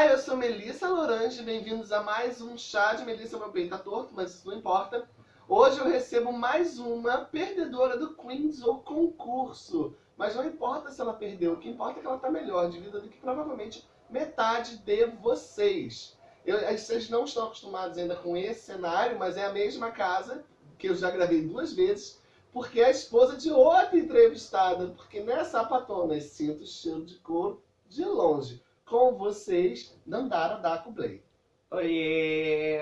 Olá, eu sou Melissa Lorange, bem-vindos a mais um chá de Melissa. Meu peito tá torto, mas isso não importa. Hoje eu recebo mais uma perdedora do Queens ou concurso. Mas não importa se ela perdeu, o que importa é que ela tá melhor de vida do que provavelmente metade de vocês. Eu, vocês não estão acostumados ainda com esse cenário, mas é a mesma casa que eu já gravei duas vezes, porque é a esposa de outra entrevistada, porque nessa patona sinto o cheiro de couro de longe. Com vocês, Nandara Daco Blay. Oiê!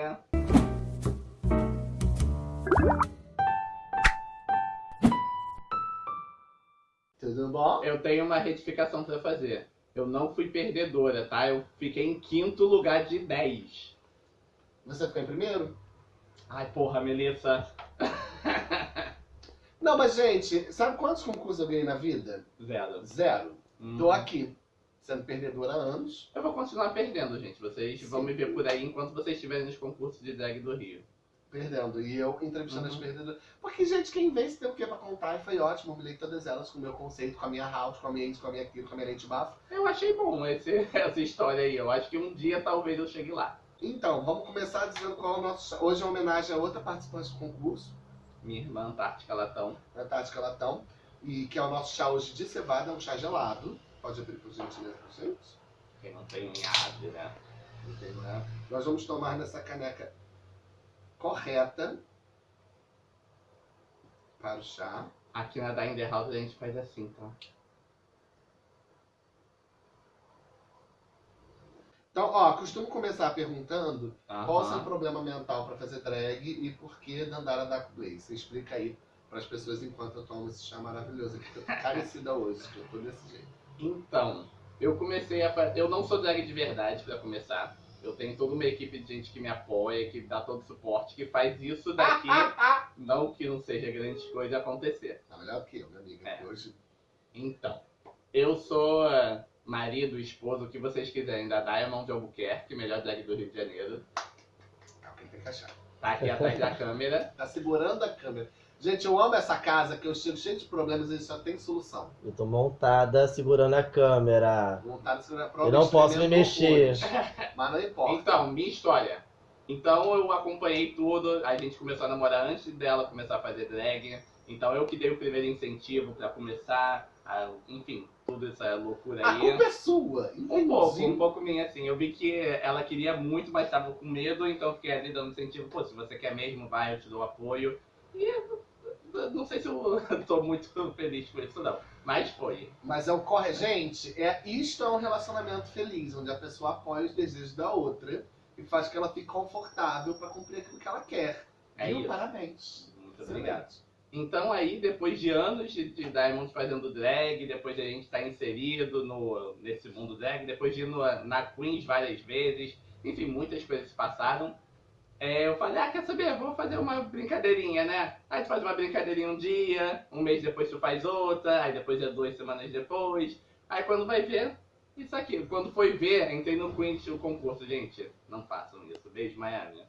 Tudo bom? Eu tenho uma retificação pra fazer. Eu não fui perdedora, tá? Eu fiquei em quinto lugar de 10. Você ficou em primeiro? Ai, porra, Melissa. Não, mas gente, sabe quantos concursos eu ganhei na vida? Zero. Zero. Hum. Tô aqui, sendo perdedora há anos. Eu vou continuar perdendo, gente. Vocês vão Sim. me ver por aí enquanto vocês estiverem nos concursos de drag do Rio. Perdendo. E eu entrevistando as Uhum. perdedoras. Porque, gente, quem vence tem o que pra contar e foi ótimo. Humilhei todas elas com o meu conceito, com a minha house, com a minha isso, com a minha aquilo, com a minha lente bafo. Eu achei bom esse, essa história aí. Eu acho que um dia talvez eu chegue lá. Então, vamos começar dizendo qual é o nosso. Hoje é uma homenagem a outra participante do concurso, Minha irmã Antártica Latão. a Tática Latão. E que é o nosso chá hoje de cevada, é um chá gelado. Pode abrir por gentileza pra gente. Quem não tem unhade, né? Entendeu? Nós vamos tomar nessa caneca correta para o chá. Aqui na the House a gente faz assim, tá? Então, ó, costumo começar perguntando qual o seu problema mental para fazer drag e por que Dandara Dark Blaze. Você explica aí para as pessoas enquanto eu tomo esse chá maravilhoso aqui, que eu tô carecida hoje, que eu tô desse jeito. Então, eu comecei a fazer. Eu não sou drag de verdade pra começar. Eu tenho toda uma equipe de gente que me apoia, que dá todo o suporte, que faz isso daqui, não que não seja grande coisa acontecer. Tá melhor que eu, minha amiga. É. Hoje Então, eu sou eh, marido, esposo, o que vocês quiserem, da Diamond de Albuquerque, melhor drag do Rio de Janeiro. é o que tem que achar. Tá aqui atrás da câmera. Tá segurando a câmera. Gente, eu amo essa casa, que eu chego cheio de problemas e só tem solução. Eu tô montada segurando a câmera. Vontade de segurar Eu não posso me mexer. Mas não importa. Então, minha história. Então eu acompanhei tudo, a gente começou a namorar antes dela começar a fazer drag. Então eu que dei o primeiro incentivo pra começar, a- enfim, toda essa loucura a aí. culpa é sua. Um pouco, um pouco minha, assim. Eu vi que ela queria muito, mas tava com medo, então eu fiquei ali dando incentivo. Pô, se você quer mesmo, vai, eu te dou apoio. E não sei se eu tô muito feliz por isso, não. Mas foi. Mas é o corre, gente, é isto é um relacionamento feliz, onde a pessoa apoia os desejos da outra e faz que ela fique confortável pra cumprir aquilo que ela quer. É Viu? isso. Parabéns. Muito obrigado. Então aí, depois de anos de, de Diamond fazendo drag, depois de a gente estar inserido no, nesse mundo drag, depois de ir no, na Queens várias vezes, enfim, muitas coisas se passaram. É, eu falei, ah, quer saber, vou fazer uma brincadeirinha, né? Aí tu faz uma brincadeirinha um dia, um mês depois tu faz outra, aí depois é duas semanas depois. Aí quando vai ver, isso aqui. Quando foi ver, entrei no Queens, o concurso. Gente, não façam isso. Beijo, Miami.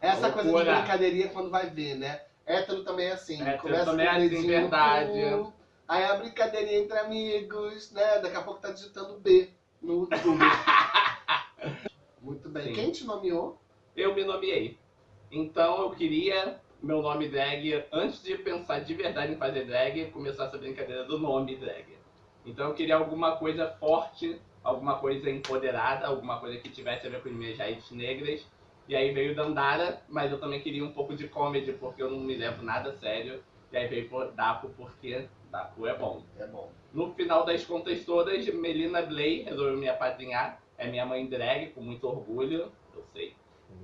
Essa Loucura. coisa de brincadeirinha quando vai ver, né? Hétero também é assim. Hétero Começa também com é assim, verdade. cu, Aí a brincadeirinha entre amigos, né? Daqui a pouco tá digitando B no YouTube. Muito bem. Sim. Quem te nomeou? Eu me nomeei. Então eu queria meu nome drag, antes de pensar de verdade em fazer drag, começar essa brincadeira do nome drag. Então eu queria alguma coisa forte, alguma coisa empoderada, alguma coisa que tivesse a ver com as minhas raízes negras. E aí veio Dandara, mas eu também queria um pouco de comedy, porque eu não me levo nada a sério. E aí veio por Dapo, porque Dapo é bom. É bom. No final das contas todas, Melina Blay resolveu me apadrinhar. É minha mãe drag, com muito orgulho.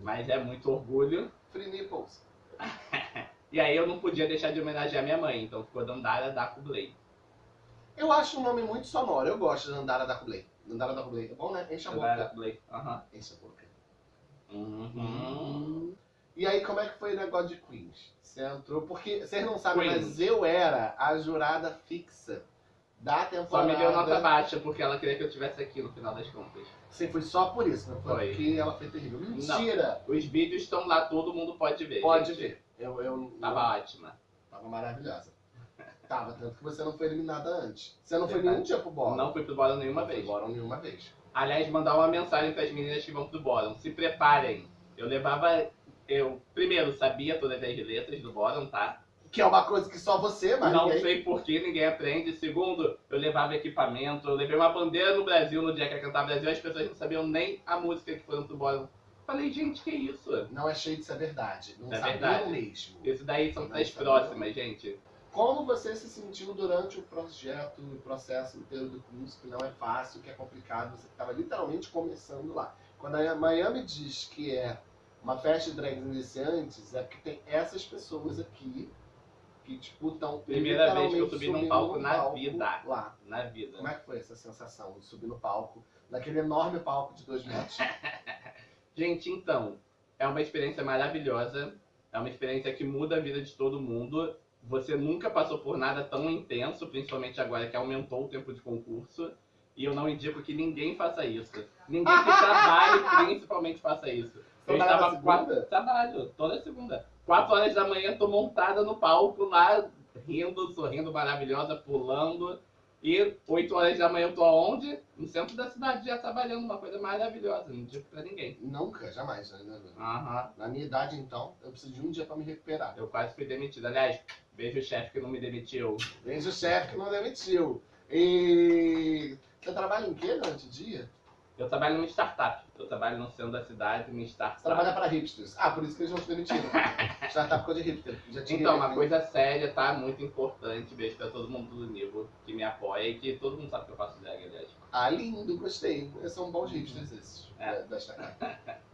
Mas é muito orgulho. Free nipples. E aí eu não podia deixar de homenagear minha mãe, então ficou Dandara Daco Blay. Eu acho um nome muito sonoro. Eu gosto de Dandara da Kublai. Dandara da Kublai. É bom, né? Enche a Dandara boca. Blay. Aham. Enche a boca. Uhum. E aí, como é que foi o negócio de Queens? Você entrou... Porque, vocês não sabem, Queens. mas eu era a jurada fixa da Só temporada. me deu nota baixa, porque ela queria que eu estivesse aqui no final das contas. Sim, foi só por isso, não foi, Foi. porque ela foi terrível. Mentira! Os vídeos estão lá, todo mundo pode ver. Pode gente. ver. Eu, eu Tava ótima. Tava maravilhosa. Tava, tanto que você não foi eliminada antes. Você não foi Verdade. nenhum dia pro bórum. Não fui pro bórum nenhuma Não foi vez. pro bórum nenhuma vez. Aliás, mandar uma mensagem para as meninas que vão pro bórum. Se preparem. Eu levava. Eu, primeiro, sabia todas as letras do bórum, tá? Que é uma coisa que só você, mas não ninguém... sei por que ninguém aprende. Segundo, eu levava equipamento. Eu levei uma bandeira no Brasil no dia que ia cantar Brasil. As pessoas não sabiam nem a música que foram pro bórum. Falei, gente, que isso? Não é cheio de ser verdade. Não É verdade. mesmo. Isso daí são sabiam. próximas, gente. Como você se sentiu durante o projeto, o processo inteiro do curso, que não é fácil, que é complicado, você estava literalmente começando lá. Quando a Miami diz que é uma festa de drags iniciantes, é porque tem essas pessoas aqui que, tipo, estão Primeira vez que eu subi num palco num na palco vida. Lá. Na vida. Como é que foi essa sensação de subir no palco, naquele enorme palco de dois metros? Gente, então, é uma experiência maravilhosa. É uma experiência que muda a vida de todo mundo. Você nunca passou por nada tão intenso, principalmente agora que aumentou o tempo de concurso. E eu não indico que ninguém faça isso. Ninguém que trabalhe, principalmente, faça isso. Eu Trabalhava estava segunda? quatro. Trabalho, toda segunda. Quatro horas da manhã, tô montada no palco lá, rindo, sorrindo, maravilhosa, pulando. E 8 horas da manhã eu tô aonde? No centro da cidade, já trabalhando, uma coisa maravilhosa, não digo pra ninguém. Nunca, jamais. Né? Aham, Na minha idade, então, eu preciso de um dia para me recuperar. eu quase fui demitido. Aliás, beijo o chefe que não me demitiu. Vem o chefe que não demitiu. E você trabalha em quê durante o dia? Eu trabalho numa startup. Eu trabalho no centro da cidade, numa startup. Trabalha para hipsters. Ah, por isso que eles não te demitiram. Startup coisa de hipster. Já tinha Então, uma né? coisa séria, tá? Muito importante. Beijo pra todo mundo do nível que me apoia e que todo mundo sabe que eu faço drag, aliás. Ah, lindo, gostei. São bons hipsters esses. É. da- Da startup.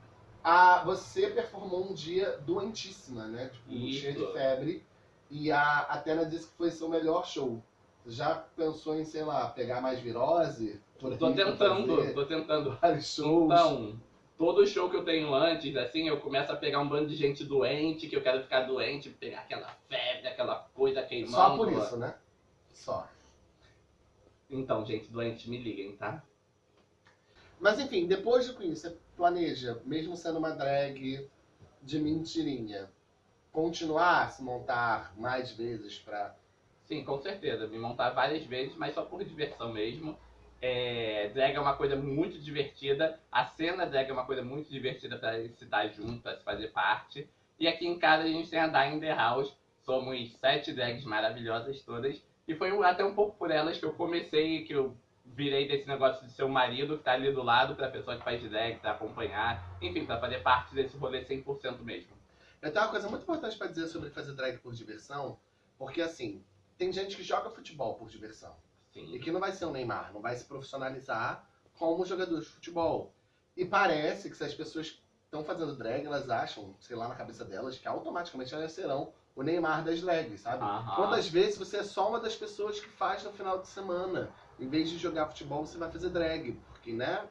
Ah, você performou um dia doentíssima, né? Tipo, Isso. cheia de febre. E a Atena disse que foi seu melhor show. Já pensou em, sei lá, pegar mais virose? Por Tô tentando, fazer tô tentando. Vários shows. Então, todo show que eu tenho antes, assim, eu começo a pegar um bando de gente doente, que eu quero ficar doente, pegar aquela febre, aquela coisa queimando. Só por isso, né? Só. Então, gente doente, me liguem, tá? Mas enfim, depois de Queen, você planeja, mesmo sendo uma drag de mentirinha, continuar a se montar mais vezes pra. Sim, com certeza. Me montar várias vezes, mas só por diversão mesmo. É, drag é uma coisa muito divertida. A cena drag é uma coisa muito divertida pra se dar junto, pra se fazer parte. E aqui em casa a gente tem a Dying the House. Somos sete drags maravilhosas todas. E foi até um pouco por elas que eu comecei, que eu virei desse negócio de ser o marido que tá ali do lado pra pessoa que faz drag, pra acompanhar. Enfim, pra fazer parte desse rolê 100% mesmo. Eu tenho uma coisa muito importante pra dizer sobre fazer drag por diversão, porque assim, tem gente que joga futebol por diversão. E Sim. que não vai ser o Neymar, não vai se profissionalizar como jogador de futebol. E parece que se as pessoas estão fazendo drag, elas acham, sei lá, na cabeça delas, que automaticamente elas serão o Neymar das drags, sabe? Aham. Quantas vezes você é só uma das pessoas que faz no final de semana? Em vez de jogar futebol, você vai fazer drag. Porque, né?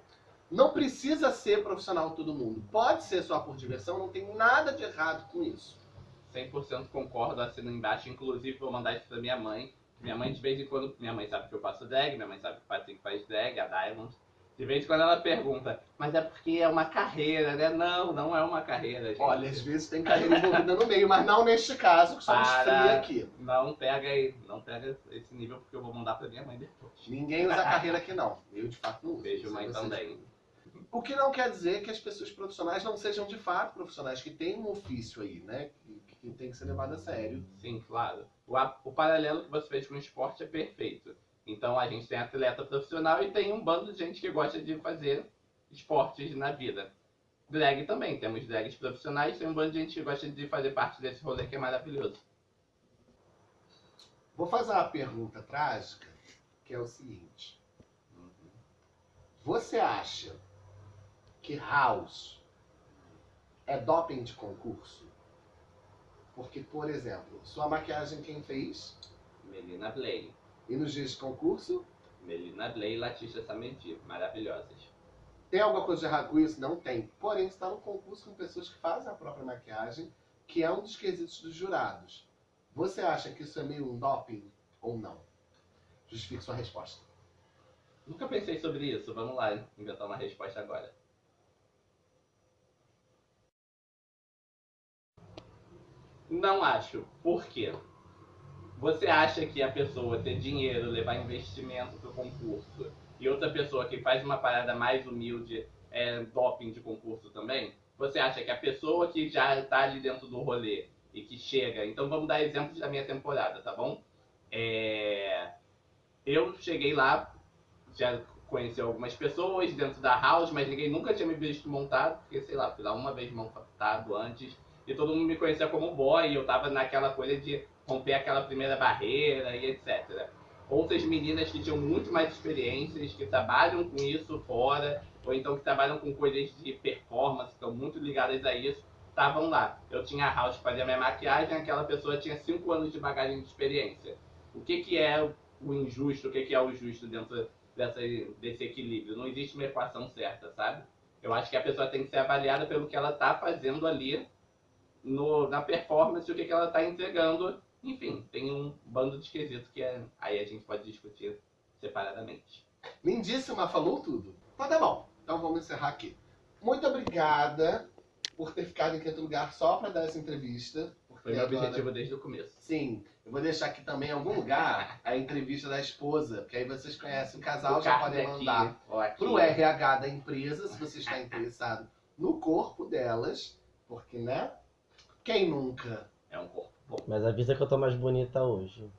Não precisa ser profissional todo mundo. Pode ser só por diversão, não tem nada de errado com isso. 100% concordo, assino embaixo. Inclusive, vou mandar isso pra minha mãe. Minha mãe, de vez em quando, minha mãe sabe que eu faço drag, minha mãe sabe que o Patrick faz drag, a Diamond. De vez em quando ela pergunta, mas é porque é uma carreira, né? Não, não é uma carreira, gente. Olha, às vezes tem carreira envolvida no meio, mas não neste caso, que somos Para. fria aqui. Não pega aí, não pega esse nível, porque eu vou mandar pra minha mãe depois. Ninguém usa carreira aqui, não. Eu, de fato, não uso. Beijo, mãe, também. O que não quer dizer que as pessoas profissionais não sejam de fato profissionais, que têm um ofício aí, né? Que, tem que ser levado a sério. Sim, claro. O, o paralelo que você fez com o esporte é perfeito. Então a gente tem atleta profissional e tem um bando de gente que gosta de fazer esportes na vida. Drag também, temos drags profissionais, tem um bando de gente que gosta de fazer parte desse rolê que é maravilhoso. Vou fazer uma pergunta trágica, que é o seguinte. Você acha que House é doping de concurso? Porque, por exemplo, sua maquiagem quem fez? Melina Blay. E nos dias de concurso? Melina Blay e Latisha Samedi, maravilhosas. Tem alguma coisa de errado com isso? Não tem. Porém, está no concurso com pessoas que fazem a própria maquiagem, que é um dos quesitos dos jurados. Você acha que isso é meio um doping ou não? Justifique sua resposta. Nunca pensei sobre isso, vamos lá inventar uma resposta agora. Não acho. Por quê? Você acha que a pessoa ter dinheiro, levar investimento pro concurso, e outra pessoa que faz uma parada mais humilde é doping de concurso também? Você acha que a pessoa que já tá ali dentro do rolê e que chega. Então vamos dar exemplos da minha temporada, tá bom? É, Eu cheguei lá, já conheci algumas pessoas dentro da house, mas ninguém nunca tinha me visto montado, porque sei lá, fui lá uma vez montado antes, e todo mundo me conhecia como boy, e eu tava naquela coisa de romper aquela primeira barreira e etc. Outras meninas que tinham muito mais experiências, que trabalham com isso fora, ou então que trabalham com coisas de performance, que estão muito ligadas a isso, estavam lá. Eu tinha a house que fazia minha maquiagem, aquela pessoa tinha 5 anos de bagagem de experiência. O que, que é o injusto, o que, que é o justo dentro dessa, desse equilíbrio? Não existe uma equação certa, sabe? Eu acho que a pessoa tem que ser avaliada pelo que ela está fazendo ali no, na performance, o que, que ela está entregando. Enfim, tem um bando de esquisito que é, aí a gente pode discutir separadamente. Lindíssima, falou tudo. Então tá bom. Então vamos encerrar aqui. Muito obrigada por ter ficado em quinto lugar só pra dar essa entrevista. Foi meu agora- objetivo desde o começo. Sim, eu vou deixar aqui também em algum lugar a entrevista da esposa, porque aí vocês conhecem o casal, O já podem mandar aqui. pro RH da empresa, se você está interessado no corpo delas, porque, né? Quem nunca? É um corpo bom. Mas avisa que eu tô mais bonita hoje.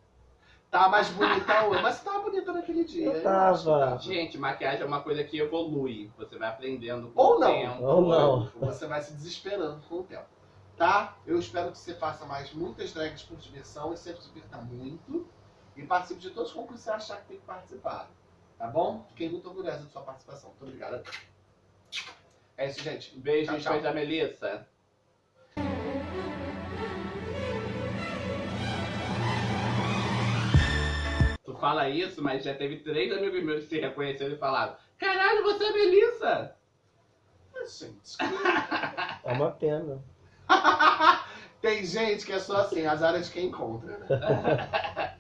Tá mais bonita hoje, mas você tava bonita naquele dia. Eu tava. Gente, maquiagem é uma coisa que evolui. Você vai aprendendo com Ou o não. tempo. Ou não. Você vai se desesperando com o tempo. Tá? Eu espero que você faça mais muitas drags por diversão e sempre se divirta muito. E participe de todos os concursos que você achar que tem que participar. Tá bom? Fiquei muito orgulhosa da sua participação. Muito obrigada. É isso, gente. Beijos, Tchau, tchau. coisa Melissa. Fala isso, mas já teve três amigos meus que se reconheceram e falaram: Caralho, você é Melissa! Ah, gente. É uma pena. Tem gente que é só assim, as áreas de quem encontra, né?